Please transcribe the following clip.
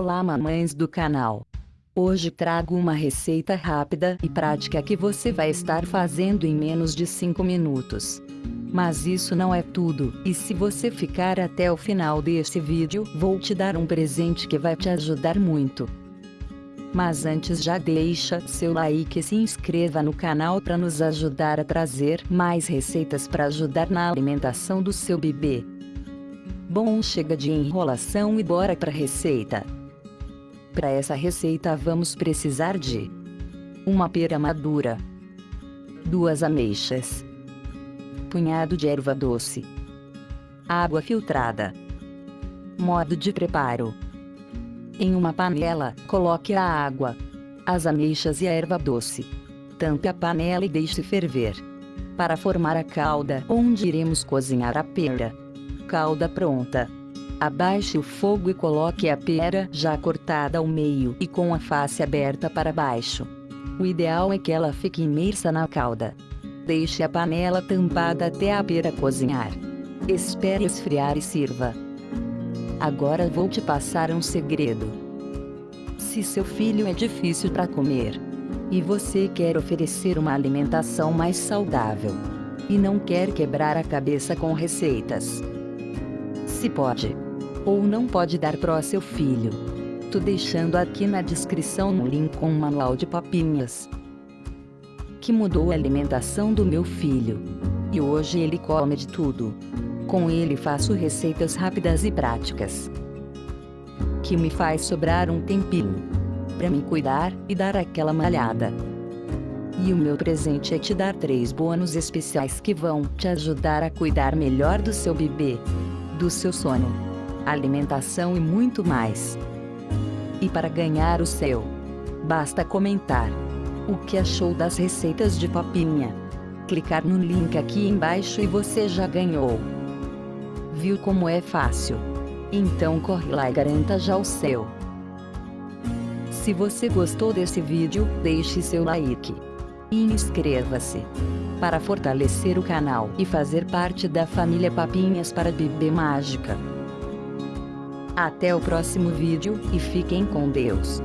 Olá mamães do canal. Hoje trago uma receita rápida e prática que você vai estar fazendo em menos de 5 minutos. Mas isso não é tudo, e se você ficar até o final deste vídeo, vou te dar um presente que vai te ajudar muito. Mas antes já deixa seu like e se inscreva no canal para nos ajudar a trazer mais receitas para ajudar na alimentação do seu bebê. Bom chega de enrolação e bora para a receita. Para essa receita vamos precisar de uma pera madura, duas ameixas, punhado de erva doce, água filtrada. Modo de preparo: em uma panela, coloque a água, as ameixas e a erva doce. Tampe a panela e deixe ferver. Para formar a calda, onde iremos cozinhar a pera. Calda pronta. Abaixe o fogo e coloque a pera já cortada ao meio e com a face aberta para baixo. O ideal é que ela fique imersa na calda. Deixe a panela tampada até a pera cozinhar. Espere esfriar e sirva. Agora vou te passar um segredo. Se seu filho é difícil para comer e você quer oferecer uma alimentação mais saudável e não quer quebrar a cabeça com receitas, se pode ou não pode dar pro seu filho. Tô deixando aqui na descrição um link com um manual de papinhas que mudou a alimentação do meu filho. E hoje ele come de tudo. Com ele faço receitas rápidas e práticas que me faz sobrar um tempinho para me cuidar e dar aquela malhada. E o meu presente é te dar três bônus especiais que vão te ajudar a cuidar melhor do seu bebê, do seu sono alimentação e muito mais. E para ganhar o seu, basta comentar o que achou das receitas de papinha. Clicar no link aqui embaixo e você já ganhou. Viu como é fácil? Então corre lá e garanta já o seu. Se você gostou desse vídeo, deixe seu like. E inscreva-se. Para fortalecer o canal e fazer parte da família Papinhas para Bebê Mágica. Até o próximo vídeo e fiquem com Deus.